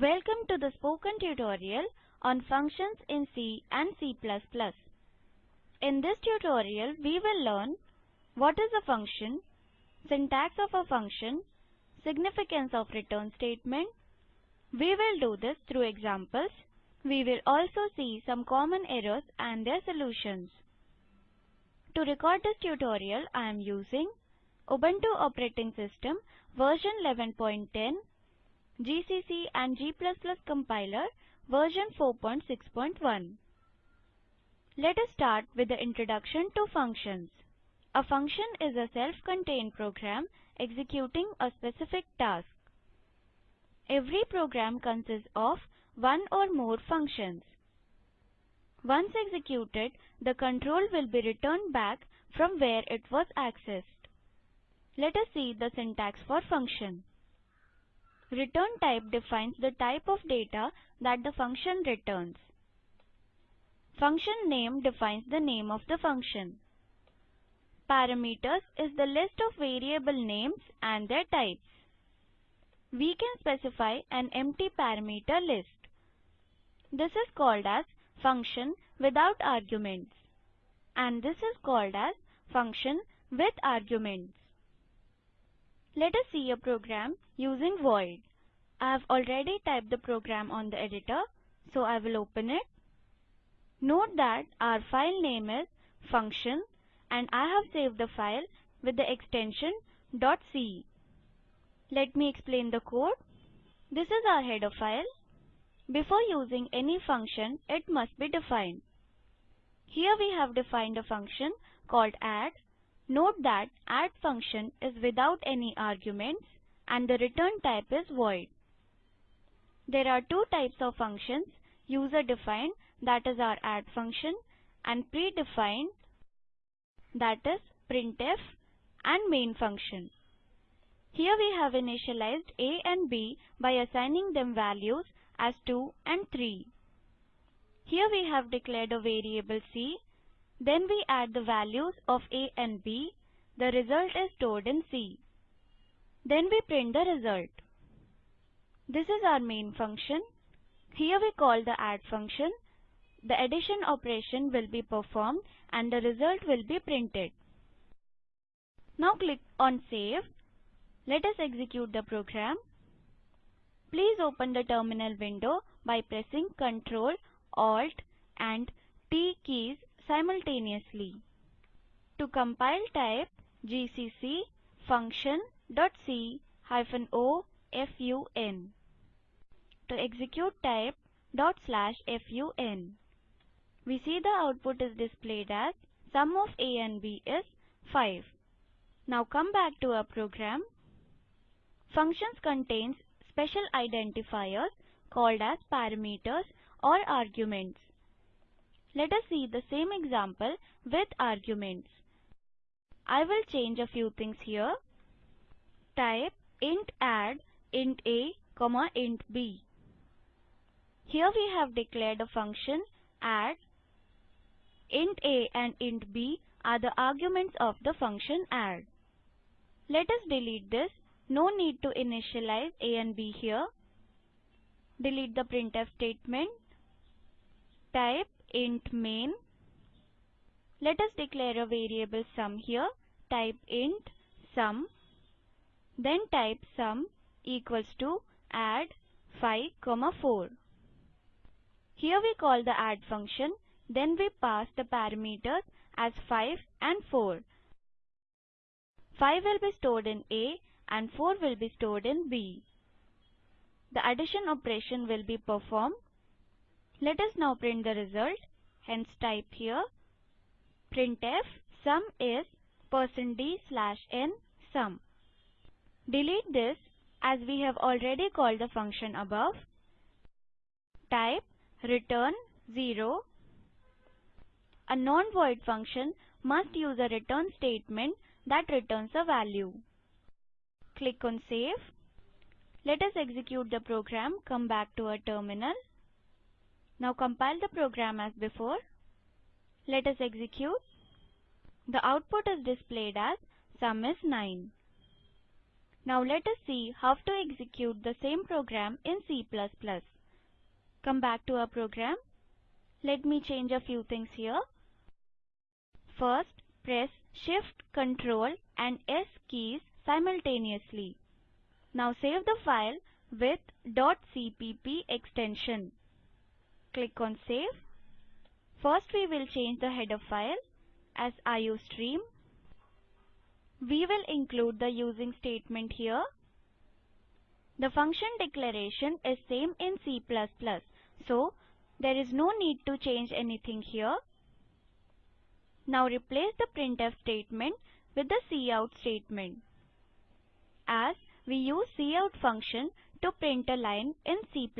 Welcome to the spoken tutorial on functions in C and C++. In this tutorial, we will learn what is a function, syntax of a function, significance of return statement. We will do this through examples. We will also see some common errors and their solutions. To record this tutorial, I am using Ubuntu operating system version 11.10 GCC and G++ compiler version 4.6.1. Let us start with the introduction to functions. A function is a self-contained program executing a specific task. Every program consists of one or more functions. Once executed, the control will be returned back from where it was accessed. Let us see the syntax for function. Return type defines the type of data that the function returns. Function name defines the name of the function. Parameters is the list of variable names and their types. We can specify an empty parameter list. This is called as function without arguments and this is called as function with arguments. Let us see a program using void. I have already typed the program on the editor, so I will open it. Note that our file name is function and I have saved the file with the extension .c. Let me explain the code. This is our header file. Before using any function, it must be defined. Here we have defined a function called add. Note that add function is without any arguments and the return type is void. There are two types of functions, user defined that is our add function and predefined that is printf and main function. Here we have initialized a and b by assigning them values as 2 and 3. Here we have declared a variable c, then we add the values of a and b, the result is stored in c. Then we print the result. This is our main function. Here we call the add function. The addition operation will be performed and the result will be printed. Now click on save. Let us execute the program. Please open the terminal window by pressing Ctrl, Alt and T keys simultaneously. To compile type gcc function.c o fun. To execute type dot slash fun. We see the output is displayed as sum of a and b is 5. Now come back to our program. Functions contains special identifiers called as parameters or arguments. Let us see the same example with arguments. I will change a few things here. Type int add int a, comma int b. Here we have declared a function add. int a and int b are the arguments of the function add. Let us delete this no need to initialize a and b here. Delete the printf statement. Type int main. Let us declare a variable sum here. Type int sum. Then type sum equals to add 5, comma 4. Here we call the add function. Then we pass the parameters as 5 and 4. 5 will be stored in A and 4 will be stored in B. The addition operation will be performed. Let us now print the result. Hence type here printf sum is person %d slash n sum. Delete this as we have already called the function above. Type return 0. A non-void function must use a return statement that returns a value. Click on Save. Let us execute the program, come back to our terminal. Now compile the program as before. Let us execute. The output is displayed as sum is 9. Now let us see how to execute the same program in C++. Come back to our program. Let me change a few things here. First, press Shift, Control and S keys simultaneously. Now save the file with .cpp extension. Click on Save. First we will change the header file as iostream. We will include the using statement here. The function declaration is same in C++, so there is no need to change anything here. Now replace the printf statement with the cout statement. As we use cout function to print a line in C++.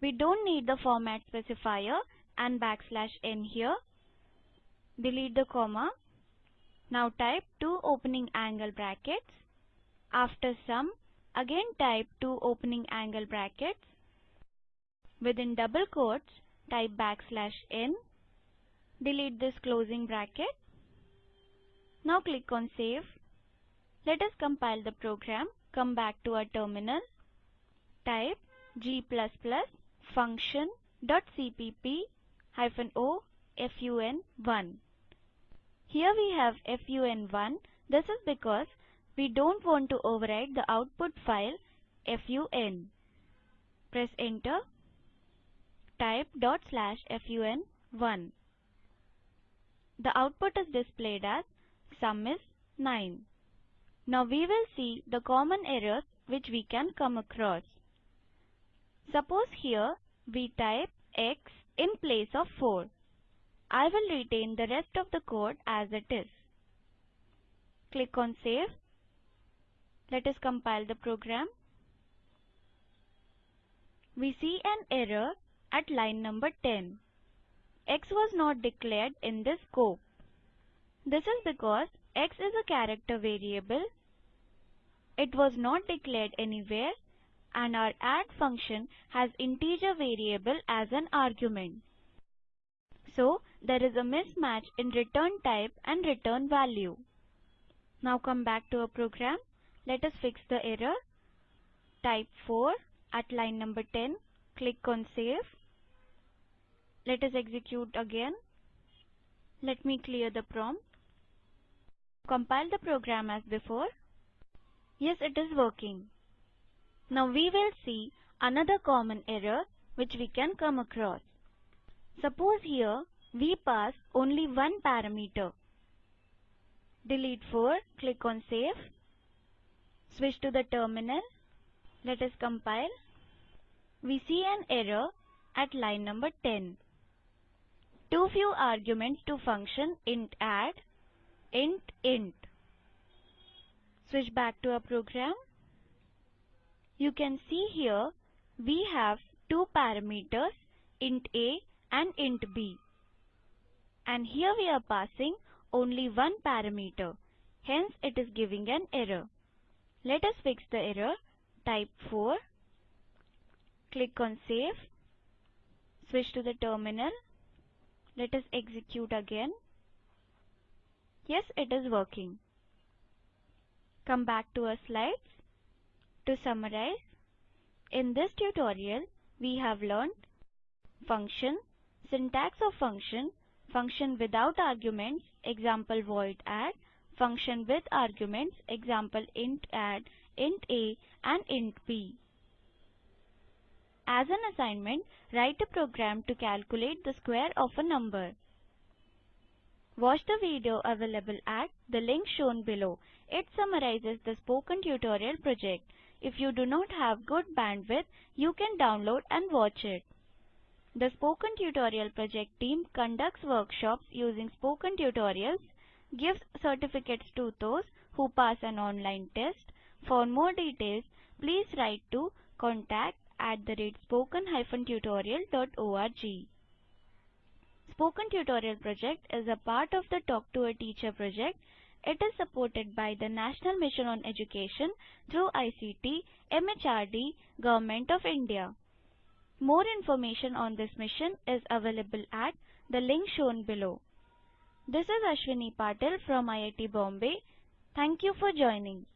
We don't need the format specifier and backslash n here. Delete the comma. Now type two opening angle brackets. After sum, again type two opening angle brackets. Within double quotes, type backslash n Delete this closing bracket. Now click on Save. Let us compile the program. Come back to our terminal. Type g++ function.cpp o fun1. Here we have fun1. This is because we don't want to overwrite the output file fun. Press enter. Type dot slash fun1. The output is displayed as sum is 9. Now we will see the common errors which we can come across. Suppose here we type x in place of 4. I will retain the rest of the code as it is. Click on Save. Let us compile the program. We see an error at line number 10 x was not declared in this scope. This is because x is a character variable. It was not declared anywhere and our add function has integer variable as an argument. So there is a mismatch in return type and return value. Now come back to our program. Let us fix the error. Type 4 at line number 10. Click on save. Let us execute again. Let me clear the prompt. Compile the program as before. Yes, it is working. Now we will see another common error which we can come across. Suppose here we pass only one parameter. Delete 4, click on save. Switch to the terminal. Let us compile. We see an error at line number 10 too few arguments to function int add, int int. Switch back to our program. You can see here we have two parameters int a and int b. And here we are passing only one parameter. Hence it is giving an error. Let us fix the error. Type 4. Click on save. Switch to the terminal let us execute again. Yes, it is working. Come back to our slides. To summarize, in this tutorial, we have learned function, syntax of function, function without arguments, example void add, function with arguments, example int add, int a and int b. As an assignment, write a program to calculate the square of a number. Watch the video available at the link shown below. It summarizes the spoken tutorial project. If you do not have good bandwidth, you can download and watch it. The Spoken Tutorial Project team conducts workshops using spoken tutorials, gives certificates to those who pass an online test. For more details, please write to contact at the rate spoken-tutorial.org. Spoken Tutorial Project is a part of the Talk to a Teacher project. It is supported by the National Mission on Education through ICT, MHRD, Government of India. More information on this mission is available at the link shown below. This is Ashwini Patil from IIT Bombay. Thank you for joining.